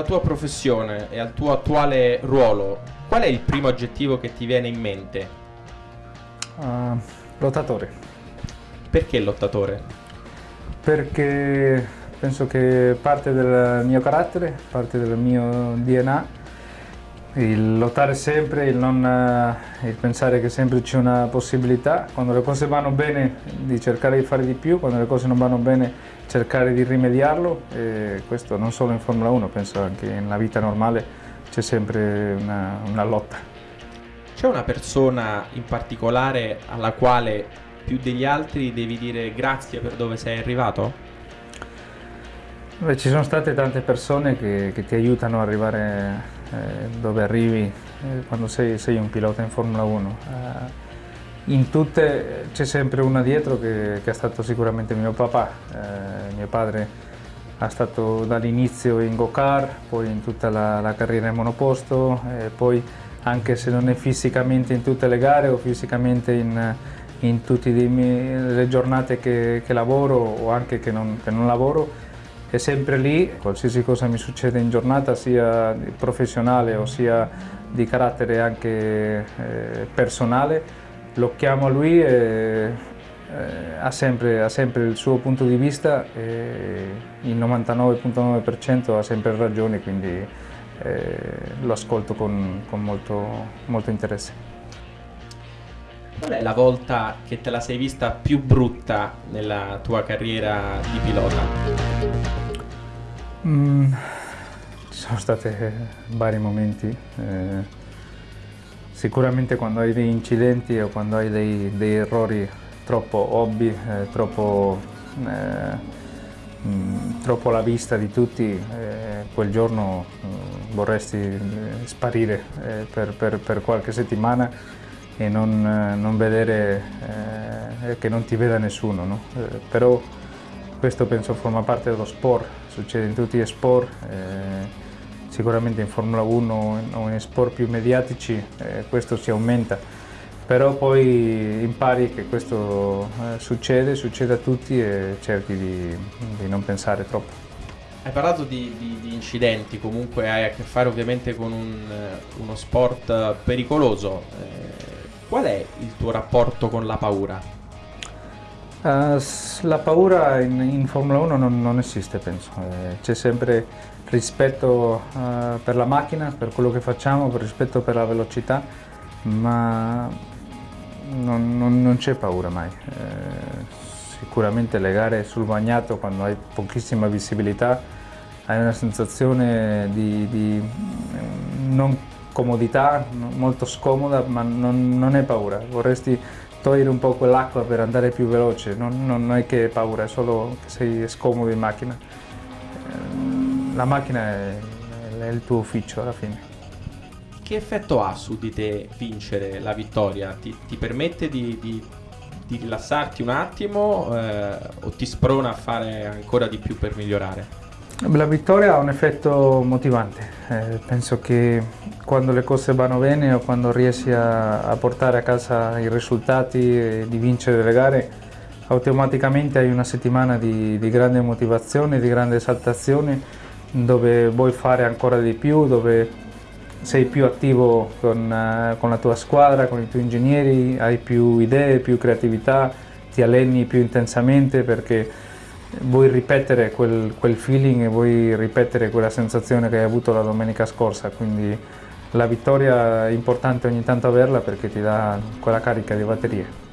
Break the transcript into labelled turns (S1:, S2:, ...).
S1: alla tua professione e al tuo attuale ruolo, qual è il primo aggettivo che ti viene in mente?
S2: Uh, lottatore.
S1: Perché lottatore?
S2: Perché penso che parte del mio carattere, parte del mio DNA il lottare sempre, il, non, eh, il pensare che sempre c'è una possibilità, quando le cose vanno bene di cercare di fare di più, quando le cose non vanno bene cercare di rimediarlo e questo non solo in Formula 1, penso anche nella vita normale c'è sempre una, una lotta.
S1: C'è una persona in particolare alla quale più degli altri devi dire grazie per dove sei arrivato?
S2: Beh, ci sono state tante persone che, che ti aiutano ad arrivare dove arrivi eh, quando sei, sei, un pilota in Formula 1. Eh, in tutte c'è sempre una dietro che, che, è stato sicuramente mio papà. mio padre è stato dall'inizio in go-kart, poi in tutta la, la carriera in monoposto, poi anche se non è fisicamente in tutte le gare o fisicamente in, in tutte le giornate che, che, lavoro o anche che non, che non lavoro, è sempre lì, qualsiasi cosa mi succede in giornata, sia professionale o sia di carattere anche eh, personale, lo chiamo a lui e eh, ha, sempre, ha, sempre, il suo punto di vista e il 99.9% ha sempre ragione, quindi eh, lo ascolto con, con molto, molto interesse.
S1: Qual è la volta che te la sei vista più brutta nella tua carriera di pilota?
S2: Mm, ci sono stati vari momenti. Eh, sicuramente quando hai degli incidenti o quando hai dei, dei errori troppo ovvi, eh, troppo, eh, mh, troppo, alla vista di tutti, eh, quel giorno mh, vorresti eh, sparire eh, per, per, per, qualche settimana e non, non vedere che non ti veda nessuno. No? però questo penso forma parte dello sport, succede in tutti gli sport, eh, sicuramente in Formula 1 o in sport più mediatici eh, questo si aumenta, però poi impari che questo eh, succede, succede a tutti e cerchi di, di non pensare troppo.
S1: Hai parlato di, di, di, incidenti, comunque hai a che fare ovviamente con un, uno sport pericoloso. Eh, qual è il tuo rapporto con la paura?
S2: Uh, la paura in, in, Formula 1 non, non esiste, penso. Eh, c'è sempre rispetto uh, per la macchina, per quello che facciamo, rispetto per la velocità, ma non, non, non c'è paura mai. Eh, sicuramente le gare sul bagnato, quando hai pochissima visibilità, hai una sensazione di, di non comodità, molto scomoda, ma non, non è paura. Vorresti togliere un po' quell'acqua per andare più veloce, non, non, è che hai paura, è solo che sei scomodo in macchina. Eh, la macchina è, è il tuo ufficio alla fine.
S1: Che effetto ha su di te vincere la vittoria? Ti, ti permette di, di, di, rilassarti un attimo eh, o ti sprona a fare ancora di più per migliorare?
S2: La vittoria ha un effetto motivante, eh, penso che quando le cose vanno bene o quando riesci a, a portare a casa i risultati e di vincere le gare automaticamente hai una settimana di, di grande motivazione, di grande esaltazione dove vuoi fare ancora di più, dove sei più attivo con, uh, con la tua squadra, con i tuoi ingegneri, hai più idee, più creatività, ti alleni più intensamente perché vuoi ripetere quel, quel, feeling e vuoi ripetere quella sensazione che hai avuto la domenica scorsa, quindi la vittoria è importante ogni tanto averla perché ti dà quella carica di batterie.